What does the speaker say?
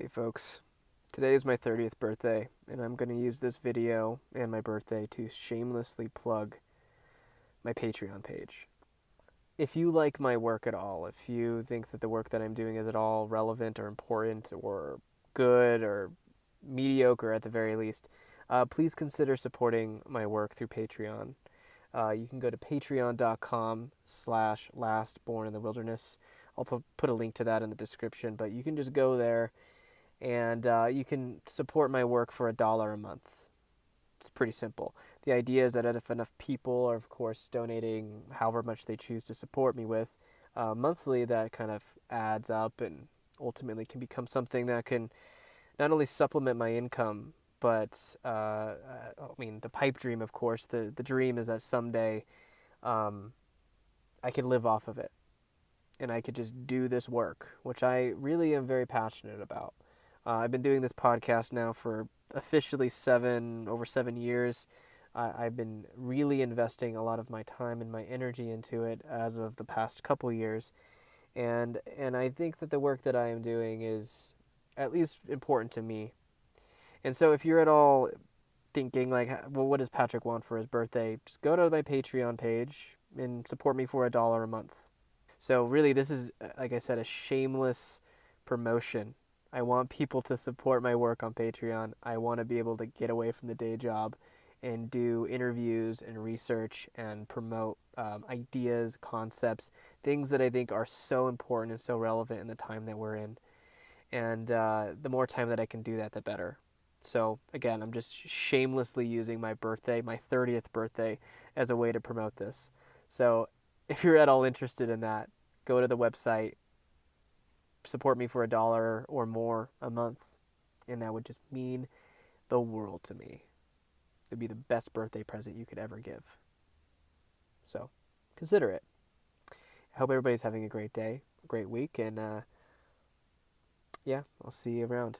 Hey folks, today is my 30th birthday, and I'm going to use this video and my birthday to shamelessly plug my Patreon page. If you like my work at all, if you think that the work that I'm doing is at all relevant or important or good or mediocre at the very least, uh, please consider supporting my work through Patreon. Uh, you can go to patreon.com slash lastborn in the wilderness. I'll put a link to that in the description, but you can just go there and uh, you can support my work for a dollar a month. It's pretty simple. The idea is that if enough people are, of course, donating however much they choose to support me with uh, monthly, that kind of adds up and ultimately can become something that can not only supplement my income, but uh, uh I mean, the pipe dream, of course. The the dream is that someday um, I could live off of it, and I could just do this work, which I really am very passionate about. Uh, I've been doing this podcast now for officially seven over seven years. I've been really investing a lot of my time and my energy into it as of the past couple years, and and I think that the work that I am doing is at least important to me. And so, if you're at all thinking like, well, what does Patrick want for his birthday? Just go to my Patreon page and support me for a dollar a month. So really, this is like I said, a shameless promotion I want people to support my work on Patreon. I want to be able to get away from the day job and do interviews and research and promote um, ideas, concepts, things that I think are so important and so relevant in the time that we're in. And uh, the more time that I can do that, the better. So, again, I'm just shamelessly using my birthday, my 30th birthday, as a way to promote this. So, if you're at all interested in that, go to the website, support me for a dollar or more a month, and that would just mean the world to me. It'd be the best birthday present you could ever give. So, consider it. I hope everybody's having a great day, great week, and uh, yeah, I'll see you around.